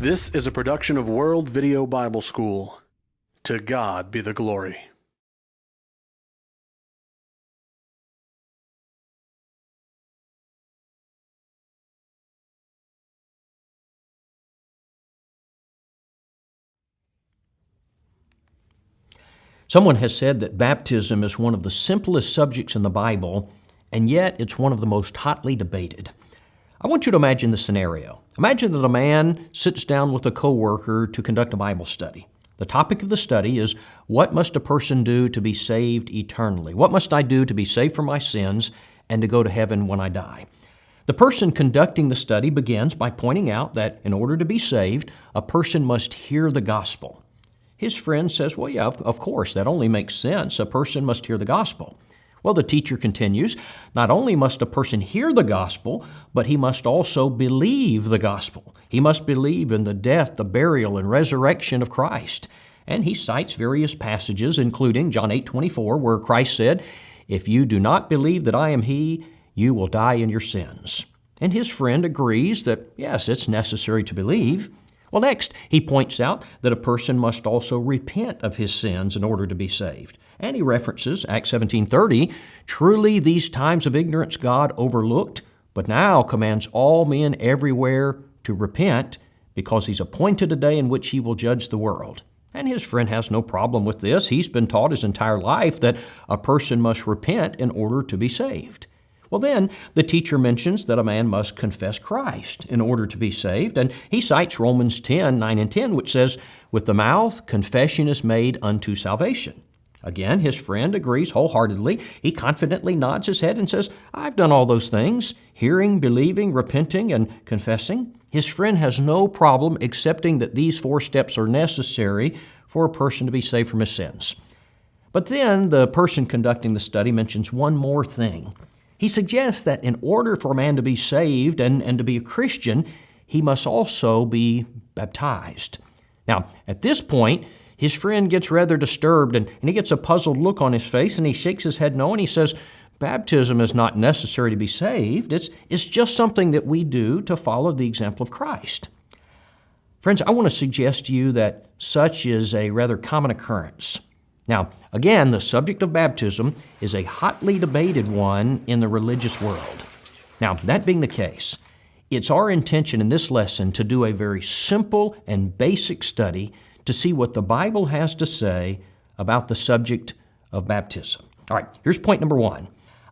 This is a production of World Video Bible School. To God be the glory. Someone has said that baptism is one of the simplest subjects in the Bible, and yet it's one of the most hotly debated. I want you to imagine the scenario. Imagine that a man sits down with a coworker to conduct a Bible study. The topic of the study is what must a person do to be saved eternally? What must I do to be saved from my sins and to go to heaven when I die? The person conducting the study begins by pointing out that in order to be saved, a person must hear the gospel. His friend says, Well, yeah, of, of course, that only makes sense. A person must hear the gospel. Well, the teacher continues, Not only must a person hear the gospel, but he must also believe the gospel. He must believe in the death, the burial, and resurrection of Christ. And he cites various passages, including John 8 24, where Christ said, If you do not believe that I am He, you will die in your sins. And his friend agrees that, yes, it's necessary to believe. Well, next, he points out that a person must also repent of his sins in order to be saved. And he references Acts 17:30, "Truly these times of ignorance God overlooked, but now commands all men everywhere to repent, because he's appointed a day in which he will judge the world." And his friend has no problem with this. He's been taught his entire life that a person must repent in order to be saved. Well, then the teacher mentions that a man must confess Christ in order to be saved, and he cites Romans 10 9 and 10, which says, With the mouth confession is made unto salvation. Again, his friend agrees wholeheartedly. He confidently nods his head and says, I've done all those things hearing, believing, repenting, and confessing. His friend has no problem accepting that these four steps are necessary for a person to be saved from his sins. But then the person conducting the study mentions one more thing. He suggests that in order for a man to be saved and, and to be a Christian, he must also be baptized. Now, at this point, his friend gets rather disturbed and, and he gets a puzzled look on his face and he shakes his head no and he says, Baptism is not necessary to be saved. It's, it's just something that we do to follow the example of Christ. Friends, I want to suggest to you that such is a rather common occurrence. Now, again, the subject of baptism is a hotly debated one in the religious world. Now, that being the case, it's our intention in this lesson to do a very simple and basic study to see what the Bible has to say about the subject of baptism. All right, here's point number one.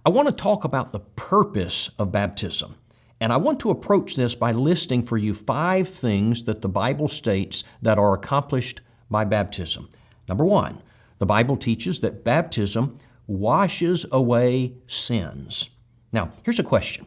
I want to talk about the purpose of baptism. And I want to approach this by listing for you five things that the Bible states that are accomplished by baptism. Number one, the Bible teaches that baptism washes away sins. Now, here's a question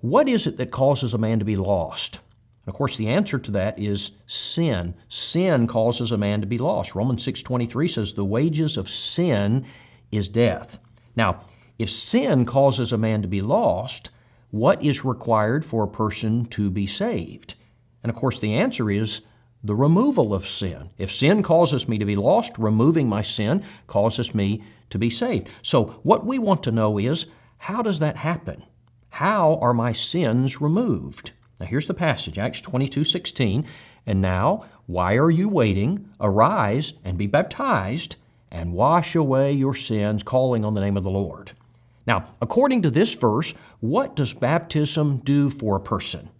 What is it that causes a man to be lost? Of course, the answer to that is sin. Sin causes a man to be lost. Romans 6:23 says the wages of sin is death. Now, if sin causes a man to be lost, what is required for a person to be saved? And of course, the answer is the removal of sin. If sin causes me to be lost, removing my sin causes me to be saved. So, what we want to know is how does that happen? How are my sins removed? Now, here's the passage Acts 22 16. And now, why are you waiting? Arise and be baptized and wash away your sins, calling on the name of the Lord. Now, according to this verse, what does baptism do for a person?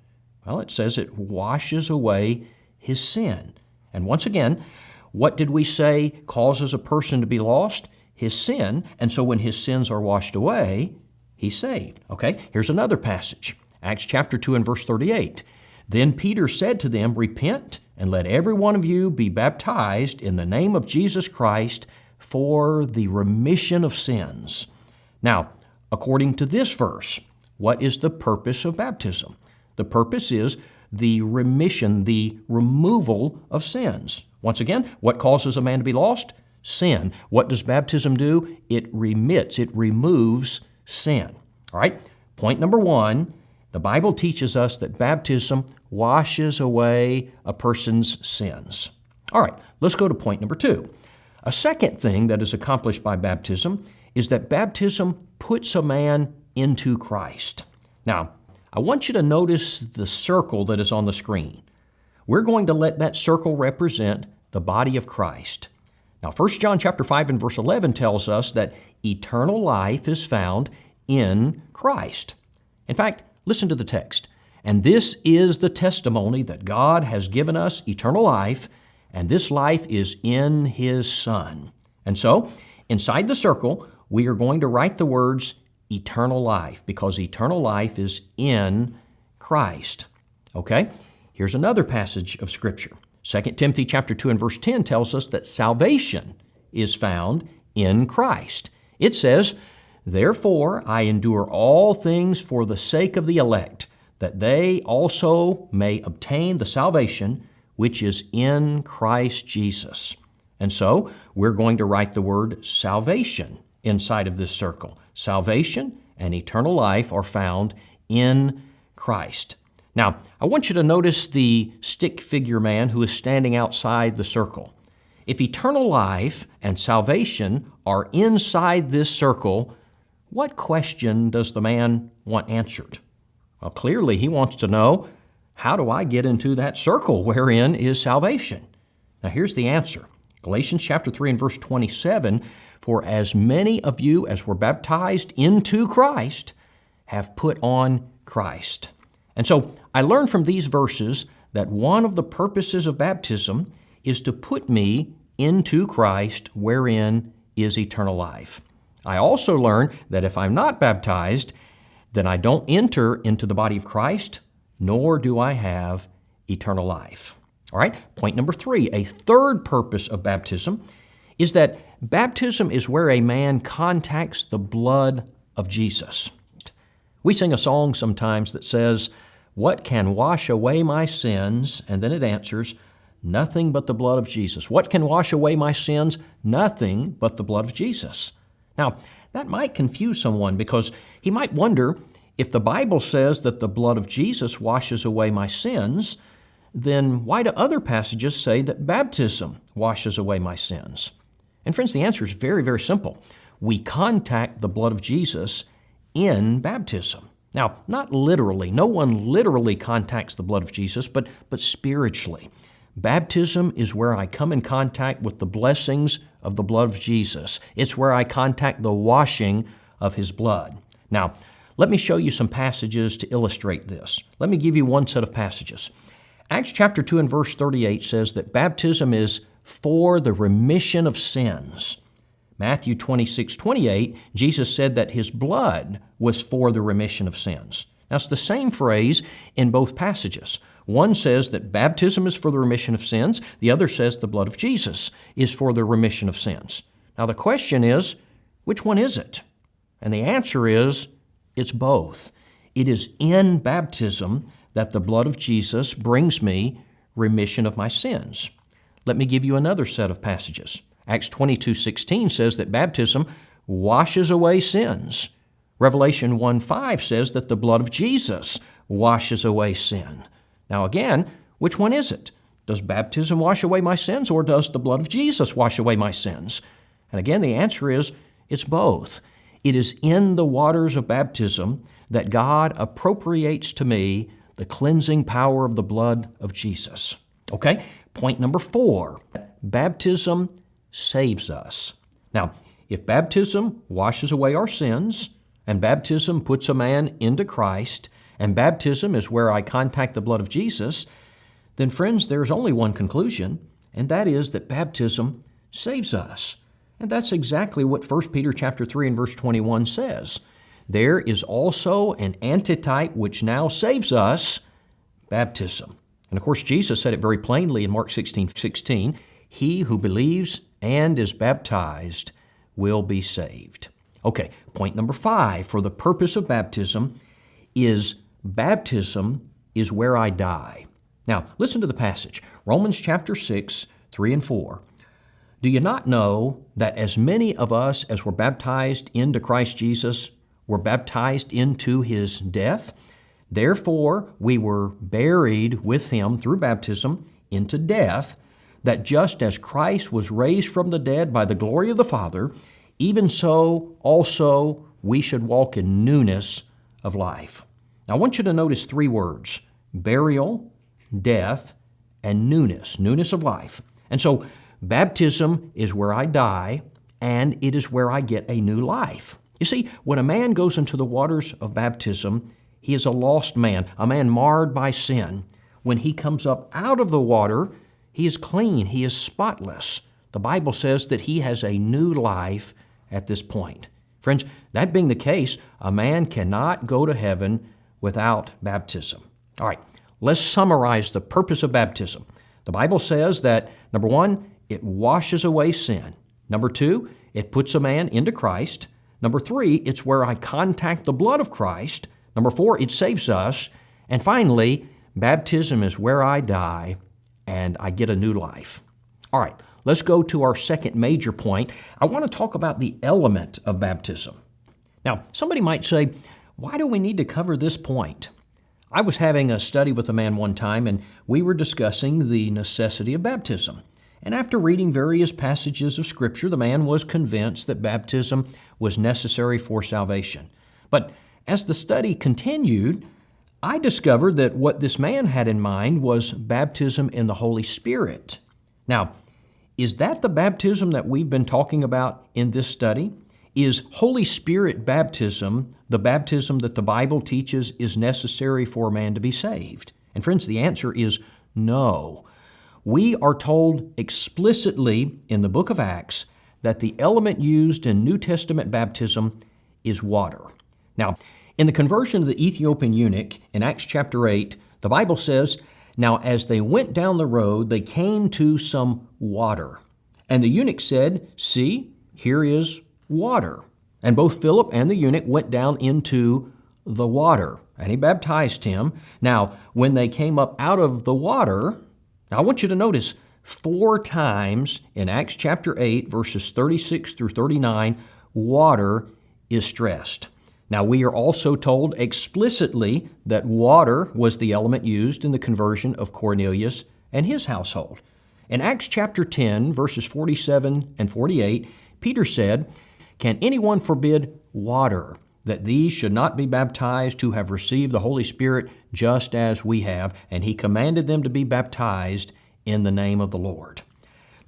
Well, it says it washes away his sin. And once again, what did we say causes a person to be lost? His sin. And so when his sins are washed away, he's saved. Okay, here's another passage Acts chapter 2 and verse 38. Then Peter said to them, Repent and let every one of you be baptized in the name of Jesus Christ for the remission of sins. Now, according to this verse, what is the purpose of baptism? The purpose is the remission, the removal of sins. Once again, what causes a man to be lost? Sin. What does baptism do? It remits, it removes sin. All right? Point number one the Bible teaches us that baptism washes away a person's sins. All right, let's go to point number two. A second thing that is accomplished by baptism is that baptism puts a man into Christ. Now, I want you to notice the circle that is on the screen. we're going to let that circle represent the body of Christ. Now, 1 John chapter 5 and verse 11 tells us that eternal life is found in Christ. In fact, listen to the text. And this is the testimony that God has given us eternal life, and this life is in His Son. And so, inside the circle, we are going to write the words eternal life because eternal life is in Christ. Okay? Here's another passage of Scripture. 2 Timothy chapter 2 and verse 10 tells us that salvation is found in Christ. It says, Therefore I endure all things for the sake of the elect, that they also may obtain the salvation which is in Christ Jesus. And so we're going to write the word salvation inside of this circle. Salvation and eternal life are found in Christ. Now, I want you to notice the stick figure man who is standing outside the circle. If eternal life and salvation are inside this circle, what question does the man want answered? Well, clearly he wants to know how do I get into that circle wherein is salvation? Now, here's the answer Galatians chapter 3 and verse 27 For as many of you as were baptized into Christ have put on Christ. And so I learned from these verses that one of the purposes of baptism is to put me into Christ wherein is eternal life. I also learned that if I'm not baptized, then I don't enter into the body of Christ, nor do I have eternal life. All right, point number three a third purpose of baptism is that baptism is where a man contacts the blood of Jesus. We sing a song sometimes that says, What can wash away my sins? And then it answers, Nothing but the blood of Jesus. What can wash away my sins? Nothing but the blood of Jesus. Now, that might confuse someone because he might wonder if the Bible says that the blood of Jesus washes away my sins, then why do other passages say that baptism washes away my sins? And friends, the answer is very, very simple. We contact the blood of Jesus in baptism. Now, not literally, no one literally contacts the blood of Jesus, but, but spiritually. Baptism is where I come in contact with the blessings of the blood of Jesus. It's where I contact the washing of His blood. Now, let me show you some passages to illustrate this. Let me give you one set of passages. Acts chapter 2 and verse 38 says that baptism is for the remission of sins. Matthew 26, 28, Jesus said that his blood was for the remission of sins. Now, it's the same phrase in both passages. One says that baptism is for the remission of sins, the other says the blood of Jesus is for the remission of sins. Now, the question is, which one is it? And the answer is, it's both. It is in baptism that the blood of Jesus brings me remission of my sins. Let me give you another set of passages. Acts 22 16 says that baptism washes away sins. Revelation 1 5 says that the blood of Jesus washes away sin. Now, again, which one is it? Does baptism wash away my sins or does the blood of Jesus wash away my sins? And again, the answer is it's both. It is in the waters of baptism that God appropriates to me the cleansing power of the blood of Jesus. Okay, point number four baptism saves us. Now, if baptism washes away our sins, and baptism puts a man into Christ, and baptism is where I contact the blood of Jesus, then, friends, there's only one conclusion, and that is that baptism saves us. And that's exactly what 1 Peter chapter 3 and verse 21 says. There is also an antitype which now saves us, baptism. And of course, Jesus said it very plainly in Mark 16 16. He who believes and is baptized will be saved. Okay, point number five for the purpose of baptism is baptism is where I die. Now, listen to the passage Romans chapter 6, 3 and 4. Do you not know that as many of us as were baptized into Christ Jesus were baptized into his death. Therefore, we were buried with him through baptism into death, that just as Christ was raised from the dead by the glory of the Father, even so also we should walk in newness of life. Now, I want you to notice three words burial, death, and newness, newness of life. And so, baptism is where I die, and it is where I get a new life. You see, when a man goes into the waters of baptism, he is a lost man, a man marred by sin. When he comes up out of the water, he is clean, he is spotless. The Bible says that he has a new life at this point. Friends, that being the case, a man cannot go to heaven without baptism. All right, let's summarize the purpose of baptism. The Bible says that, number one, it washes away sin. Number two, it puts a man into Christ. Number three, it's where I contact the blood of Christ. Number four, it saves us. And finally, baptism is where I die and I get a new life. All right, let's go to our second major point. I want to talk about the element of baptism. Now, somebody might say, why do we need to cover this point? I was having a study with a man one time, and we were discussing the necessity of baptism. And after reading various passages of Scripture, the man was convinced that baptism was necessary for salvation. But as the study continued, I discovered that what this man had in mind was baptism in the Holy Spirit. Now, is that the baptism that we've been talking about in this study? Is Holy Spirit baptism the baptism that the Bible teaches is necessary for a man to be saved? And friends, the answer is no. We are told explicitly in the book of Acts that the element used in New Testament baptism is water. Now, in the conversion of the Ethiopian eunuch in Acts chapter 8, the Bible says, Now as they went down the road, they came to some water. And the eunuch said, See, here is water. And both Philip and the eunuch went down into the water, and he baptized him. Now, when they came up out of the water, now I want you to notice four times in Acts chapter 8, verses 36 through 39, water is stressed. Now, we are also told explicitly that water was the element used in the conversion of Cornelius and his household. In Acts chapter 10, verses 47 and 48, Peter said, Can anyone forbid water, that these should not be baptized who have received the Holy Spirit just as we have? And he commanded them to be baptized in the name of the Lord.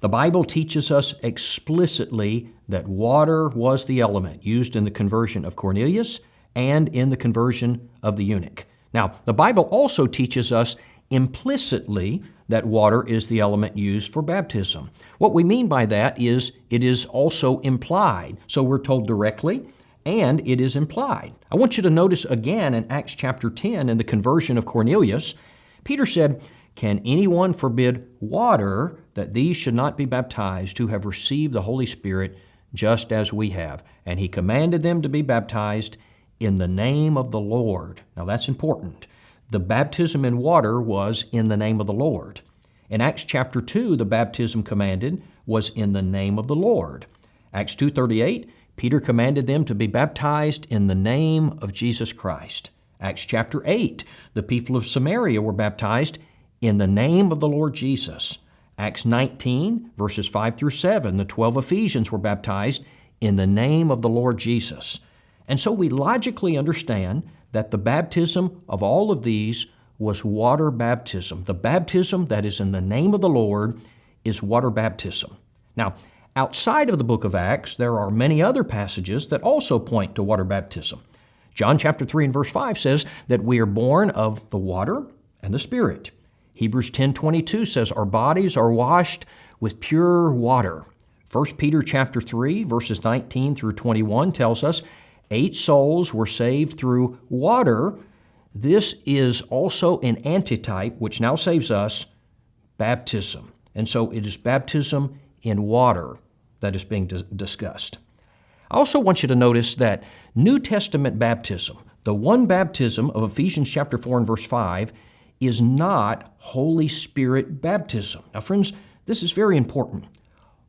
The Bible teaches us explicitly that water was the element used in the conversion of Cornelius and in the conversion of the eunuch. Now, the Bible also teaches us implicitly that water is the element used for baptism. What we mean by that is it is also implied. So we're told directly and it is implied. I want you to notice again in Acts chapter 10 in the conversion of Cornelius, Peter said, Can anyone forbid water that these should not be baptized who have received the Holy Spirit just as we have. And he commanded them to be baptized in the name of the Lord. Now that's important. The baptism in water was in the name of the Lord. In Acts chapter 2, the baptism commanded was in the name of the Lord. Acts 2:38, Peter commanded them to be baptized in the name of Jesus Christ. Acts chapter 8, the people of Samaria were baptized in the name of the Lord Jesus. Acts 19, verses 5 through 7, the 12 Ephesians were baptized in the name of the Lord Jesus. And so we logically understand that the baptism of all of these was water baptism. The baptism that is in the name of the Lord is water baptism. Now, outside of the book of Acts, there are many other passages that also point to water baptism. John chapter 3 and verse 5 says that we are born of the water and the Spirit. Hebrews 10:22 says our bodies are washed with pure water. 1 Peter chapter 3 verses 19 through 21 tells us eight souls were saved through water. This is also an antitype which now saves us baptism. And so it is baptism in water that is being discussed. I also want you to notice that New Testament baptism, the one baptism of Ephesians chapter 4 and verse 5, is not Holy Spirit baptism. Now, friends, this is very important.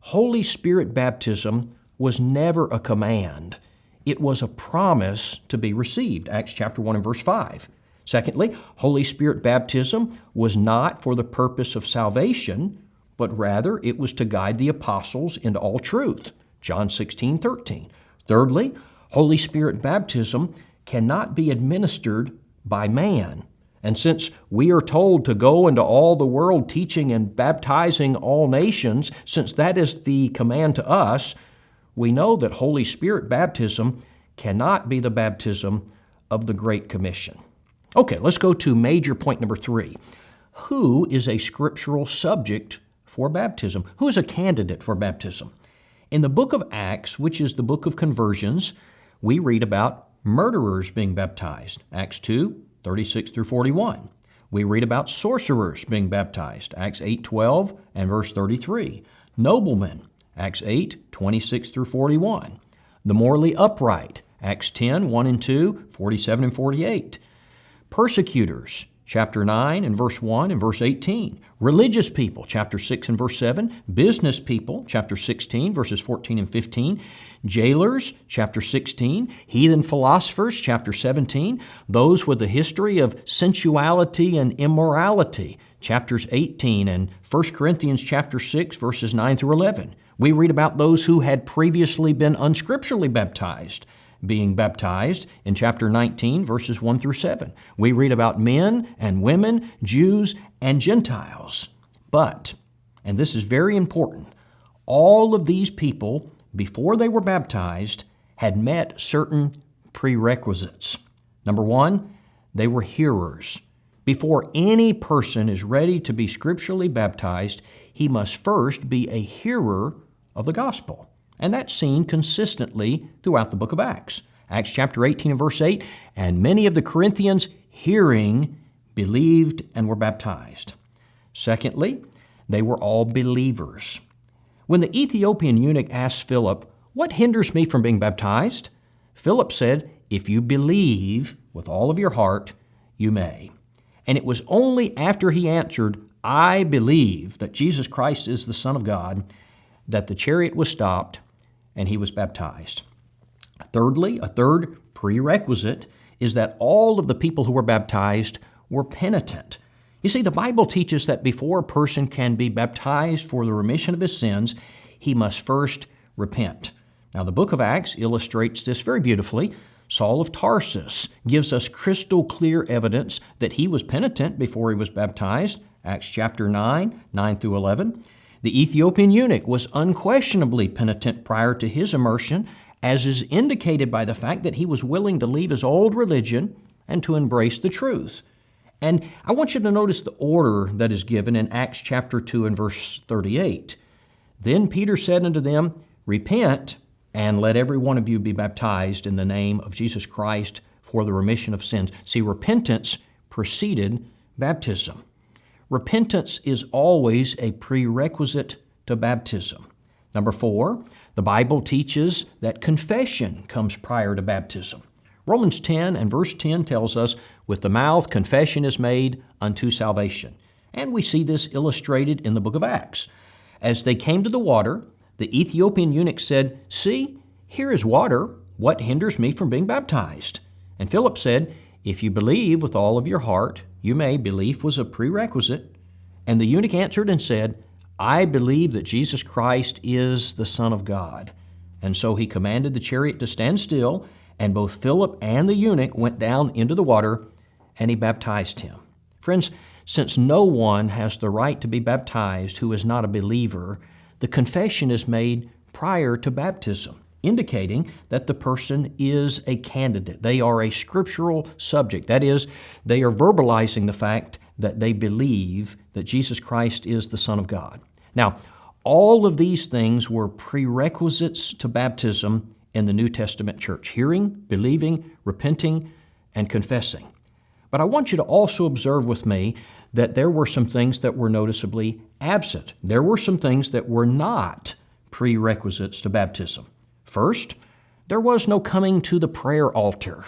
Holy Spirit baptism was never a command. It was a promise to be received, Acts chapter 1 and verse 5. Secondly, Holy Spirit baptism was not for the purpose of salvation, but rather it was to guide the apostles into all truth, John 16, 13. Thirdly, Holy Spirit baptism cannot be administered by man. And since we are told to go into all the world teaching and baptizing all nations, since that is the command to us, we know that Holy Spirit baptism cannot be the baptism of the Great Commission. Okay, let's go to major point number three. Who is a scriptural subject for baptism? Who is a candidate for baptism? In the book of Acts, which is the book of conversions, we read about murderers being baptized. Acts 2, 36 through 41. We read about sorcerers being baptized, Acts 8 12 and verse 33. Noblemen, Acts 8 26 through 41. The morally upright, Acts 10 1 and 2, 47 and 48. Persecutors, chapter 9 and verse 1 and verse 18. Religious people, chapter 6 and verse 7. Business people, chapter 16, verses 14 and 15. Jailers, chapter 16. Heathen philosophers, chapter 17. Those with a history of sensuality and immorality, chapters 18 and 1 Corinthians chapter 6, verses 9 through 11. We read about those who had previously been unscripturally baptized being baptized in chapter 19, verses 1 through 7. We read about men and women, Jews and Gentiles. But, and this is very important, all of these people, before they were baptized, had met certain prerequisites. Number one, they were hearers. Before any person is ready to be scripturally baptized, he must first be a hearer of the gospel. And that's seen consistently throughout the book of Acts. Acts chapter 18 and verse 8, and many of the Corinthians hearing believed and were baptized. Secondly, they were all believers. When the Ethiopian eunuch asked Philip, What hinders me from being baptized? Philip said, If you believe with all of your heart, you may. And it was only after he answered, I believe that Jesus Christ is the Son of God, that the chariot was stopped and he was baptized. Thirdly, a third prerequisite is that all of the people who were baptized were penitent. You see, the Bible teaches that before a person can be baptized for the remission of his sins, he must first repent. Now, the book of Acts illustrates this very beautifully. Saul of Tarsus gives us crystal clear evidence that he was penitent before he was baptized. Acts chapter 9, 9 through 11. The Ethiopian eunuch was unquestionably penitent prior to his immersion, as is indicated by the fact that he was willing to leave his old religion and to embrace the truth. And I want you to notice the order that is given in Acts chapter 2 and verse 38. Then Peter said unto them, Repent, and let every one of you be baptized in the name of Jesus Christ for the remission of sins. See, repentance preceded baptism. Repentance is always a prerequisite to baptism. Number four, the Bible teaches that confession comes prior to baptism. Romans 10 and verse 10 tells us, with the mouth confession is made unto salvation. And we see this illustrated in the book of Acts. As they came to the water, the Ethiopian eunuch said, See, here is water. What hinders me from being baptized? And Philip said, If you believe with all of your heart, you may. Belief was a prerequisite. And the eunuch answered and said, I believe that Jesus Christ is the Son of God. And so he commanded the chariot to stand still, and both Philip and the eunuch went down into the water, and he baptized him. Friends, since no one has the right to be baptized who is not a believer, the confession is made prior to baptism indicating that the person is a candidate. They are a scriptural subject. That is, they are verbalizing the fact that they believe that Jesus Christ is the Son of God. Now, all of these things were prerequisites to baptism in the New Testament church hearing, believing, repenting, and confessing. But I want you to also observe with me that there were some things that were noticeably absent. There were some things that were not prerequisites to baptism. First, there was no coming to the prayer altar.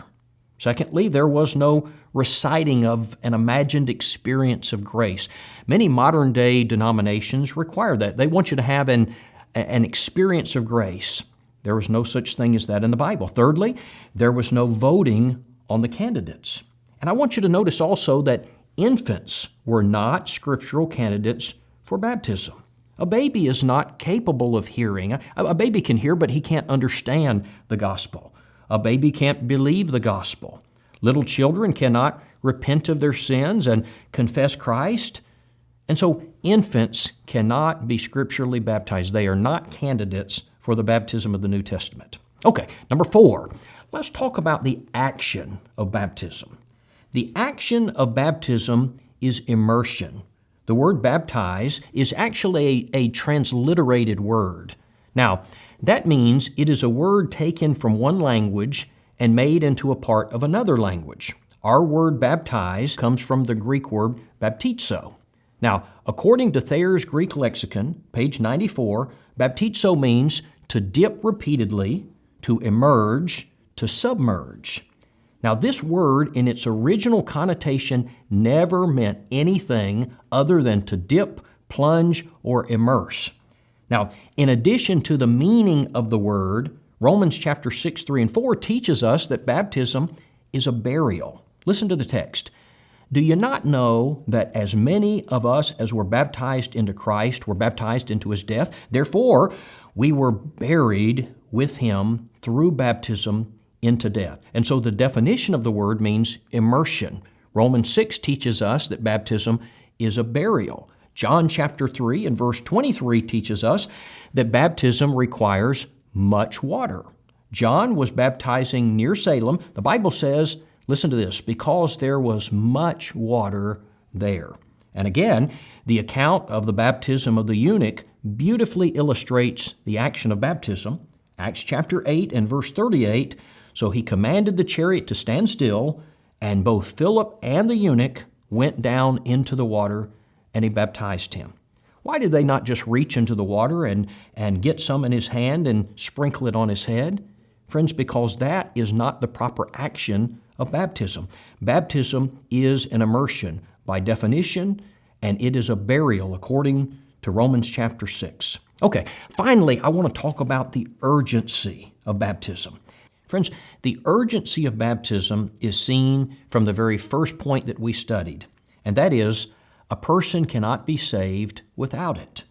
Secondly, there was no reciting of an imagined experience of grace. Many modern day denominations require that. They want you to have an, an experience of grace. There was no such thing as that in the Bible. Thirdly, there was no voting on the candidates. And I want you to notice also that infants were not scriptural candidates for baptism. A baby is not capable of hearing. A, a, baby can hear, but he can't understand the gospel. A baby can't believe the gospel. Little children cannot repent of their sins and confess Christ. And so infants cannot be scripturally baptized. They are not candidates for the baptism of the New Testament. Okay, number four, let's talk about the action of baptism. The action of baptism is immersion. The word baptize is actually a, a transliterated word. Now, that means it is a word taken from one language and made into a part of another language. Our word baptize comes from the Greek word baptizo. Now, according to Thayer's Greek lexicon, page 94, baptizo means to dip repeatedly, to emerge, to submerge. Now, this word, in its original connotation, never meant anything other than to dip, plunge, or immerse. Now, in addition to the meaning of the word, Romans chapter 6, 3, and 4 teaches us that baptism is a burial. Listen to the text. Do you not know that as many of us as were baptized into Christ were baptized into his death? Therefore, we were buried with him through baptism into death. And so the definition of the word means immersion. Romans 6 teaches us that baptism is a burial. John chapter 3 and verse 23 teaches us that baptism requires much water. John was baptizing near Salem. The Bible says, listen to this, because there was much water there. And again, the account of the baptism of the eunuch beautifully illustrates the action of baptism. Acts chapter 8 and verse 38 So he commanded the chariot to stand still, and both Philip and the eunuch went down into the water, and he baptized him. Why did they not just reach into the water and, and get some in his hand and sprinkle it on his head? Friends, because that is not the proper action of baptism. Baptism is an immersion by definition, and it is a burial according to Romans chapter 6. Okay, finally, I want to talk about the urgency of baptism. Friends, the urgency of baptism is seen from the very first point that we studied, and that is a person cannot be saved without it.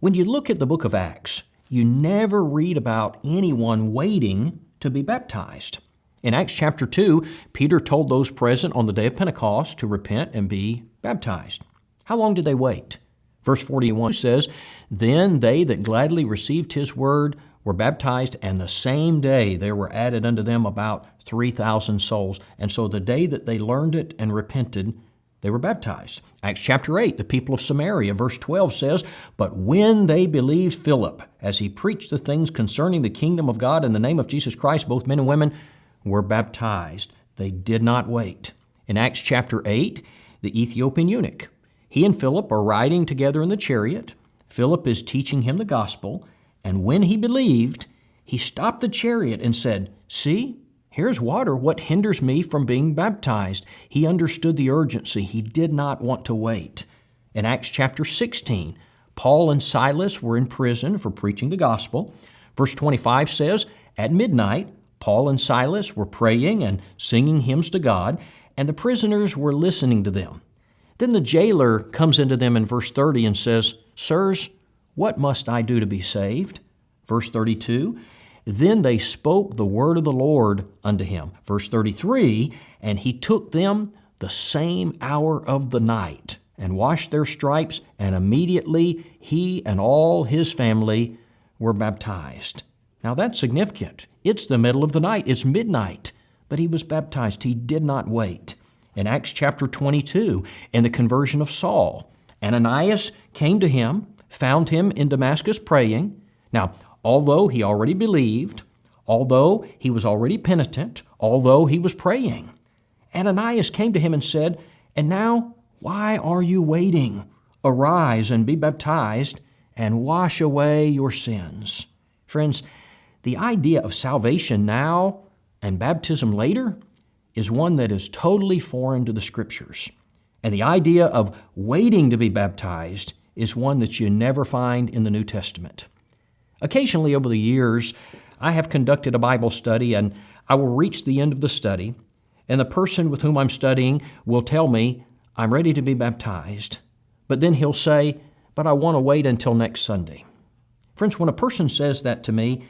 When you look at the book of Acts, you never read about anyone waiting to be baptized. In Acts chapter 2, Peter told those present on the day of Pentecost to repent and be baptized. How long did they wait? Verse 41 says, Then they that gladly received his word were baptized, and the same day there were added unto them about 3,000 souls. And so the day that they learned it and repented, they were baptized. Acts chapter 8, the people of Samaria, verse 12 says, But when they believed Philip, as he preached the things concerning the kingdom of God in the name of Jesus Christ, both men and women were baptized. They did not wait. In Acts chapter 8, the Ethiopian eunuch, he and Philip are riding together in the chariot. Philip is teaching him the gospel, and when he believed, he stopped the chariot and said, See, Here's water. What hinders me from being baptized? He understood the urgency. He did not want to wait. In Acts chapter 16, Paul and Silas were in prison for preaching the gospel. Verse 25 says, At midnight, Paul and Silas were praying and singing hymns to God, and the prisoners were listening to them. Then the jailer comes into them in verse 30 and says, Sirs, what must I do to be saved? Verse 32, then they spoke the word of the Lord unto him. Verse 33 And he took them the same hour of the night and washed their stripes, and immediately he and all his family were baptized. Now that's significant. It's the middle of the night, it's midnight, but he was baptized. He did not wait. In Acts chapter 22, in the conversion of Saul, Ananias came to him, found him in Damascus praying. Now, although he already believed, although he was already penitent, although he was praying. Ananias came to him and said, And now, why are you waiting? Arise and be baptized and wash away your sins. Friends, the idea of salvation now and baptism later is one that is totally foreign to the Scriptures. And the idea of waiting to be baptized is one that you never find in the New Testament. Occasionally over the years, I have conducted a Bible study and I will reach the end of the study, and the person with whom I'm studying will tell me, I'm ready to be baptized. But then he'll say, But I want to wait until next Sunday. Friends, when a person says that to me,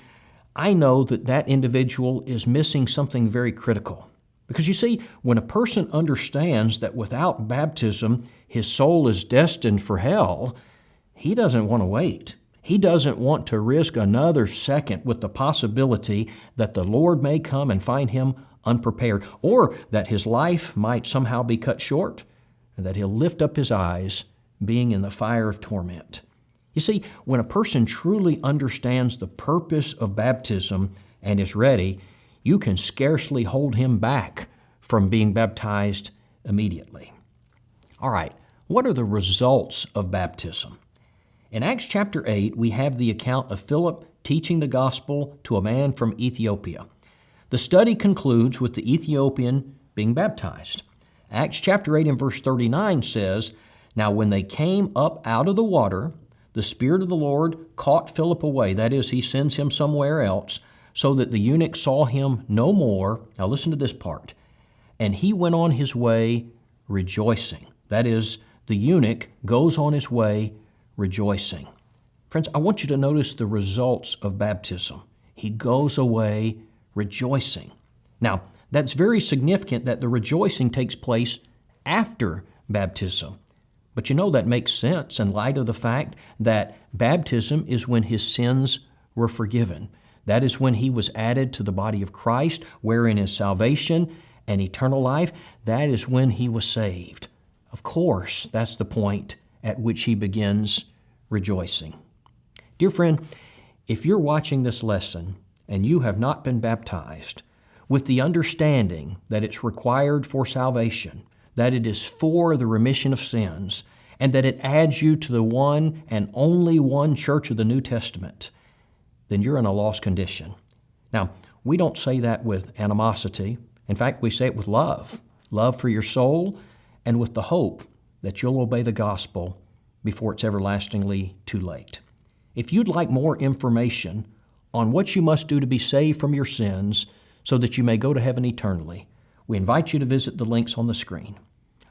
I know that that individual is missing something very critical Because you see, when a person understands that without baptism his soul is destined for hell, he doesn't want to wait. He doesn't want to risk another second with the possibility that the Lord may come and find him unprepared, or that his life might somehow be cut short, and that he'll lift up his eyes, being in the fire of torment. You see, when a person truly understands the purpose of baptism and is ready, you can scarcely hold him back from being baptized immediately. All right, what are the results of baptism? In Acts chapter 8, we have the account of Philip teaching the gospel to a man from Ethiopia. The study concludes with the Ethiopian being baptized. Acts chapter 8 and verse 39 says, Now when they came up out of the water, the Spirit of the Lord caught Philip away. That is, he sends him somewhere else so that the eunuch saw him no more. Now listen to this part. And he went on his way rejoicing. That is, the eunuch goes on his way rejoicing. Friends, I want you to notice the results of baptism. He goes away rejoicing. Now, that's very significant that the rejoicing takes place after baptism. But you know that makes sense in light of the fact that baptism is when his sins were forgiven. That is when he was added to the body of Christ, wherein is salvation and eternal life. That is when he was saved. Of course, that's the point at which he begins rejoicing. Dear friend, if you're watching this lesson and you have not been baptized, with the understanding that it's required for salvation, that it is for the remission of sins, and that it adds you to the one and only one church of the New Testament, then you're in a lost condition. Now, we don't say that with animosity. In fact, we say it with love love for your soul and with the hope that you'll obey the gospel before it's everlastingly too late. If you'd like more information on what you must do to be saved from your sins so that you may go to heaven eternally, we invite you to visit the links on the screen.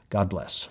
God bless.